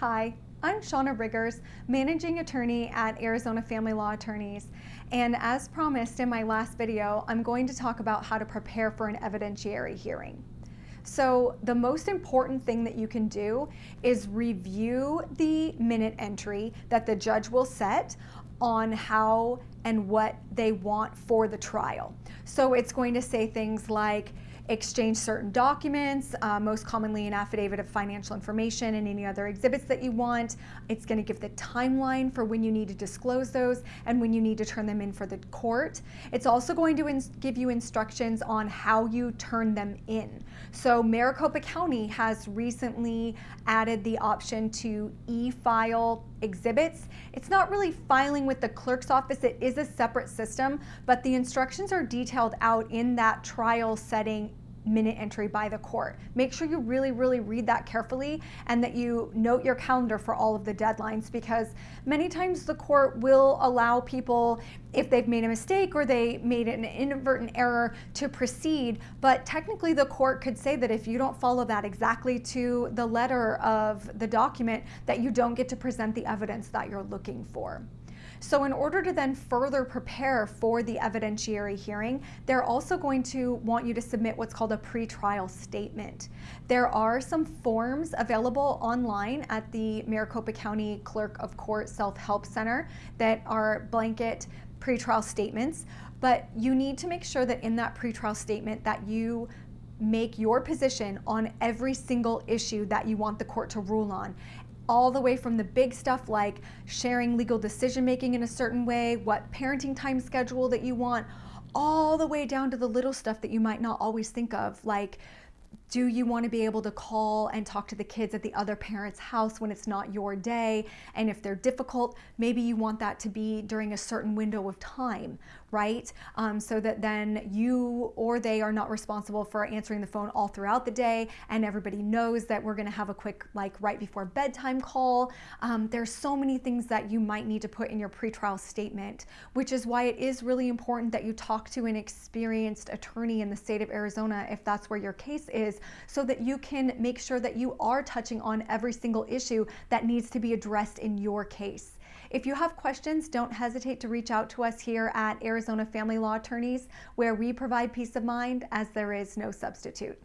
Hi, I'm Shauna Riggers, Managing Attorney at Arizona Family Law Attorneys. And as promised in my last video, I'm going to talk about how to prepare for an evidentiary hearing. So the most important thing that you can do is review the minute entry that the judge will set on how and what they want for the trial. So it's going to say things like, exchange certain documents, uh, most commonly an affidavit of financial information and any other exhibits that you want. It's going to give the timeline for when you need to disclose those and when you need to turn them in for the court. It's also going to give you instructions on how you turn them in. So Maricopa County has recently added the option to e-file exhibits. It's not really filing with the clerk's office, it is a separate system, but the instructions are detailed out in that trial setting minute entry by the court. Make sure you really, really read that carefully and that you note your calendar for all of the deadlines because many times the court will allow people, if they've made a mistake or they made an inadvertent error, to proceed. But technically, the court could say that if you don't follow that exactly to the letter of the document, that you don't get to present the evidence that you're looking for. So in order to then further prepare for the evidentiary hearing, they're also going to want you to submit what's called a pretrial statement. There are some forms available online at the Maricopa County Clerk of Court Self-Help Center that are blanket pretrial statements, but you need to make sure that in that pretrial statement that you make your position on every single issue that you want the court to rule on all the way from the big stuff like sharing legal decision making in a certain way, what parenting time schedule that you want, all the way down to the little stuff that you might not always think of, like do you want to be able to call and talk to the kids at the other parent's house when it's not your day? And if they're difficult, maybe you want that to be during a certain window of time, right? Um, so that then you or they are not responsible for answering the phone all throughout the day and everybody knows that we're gonna have a quick like right before bedtime call. Um, there's so many things that you might need to put in your pretrial statement, which is why it is really important that you talk to an experienced attorney in the state of Arizona if that's where your case is so that you can make sure that you are touching on every single issue that needs to be addressed in your case. If you have questions, don't hesitate to reach out to us here at Arizona Family Law Attorneys, where we provide peace of mind as there is no substitute.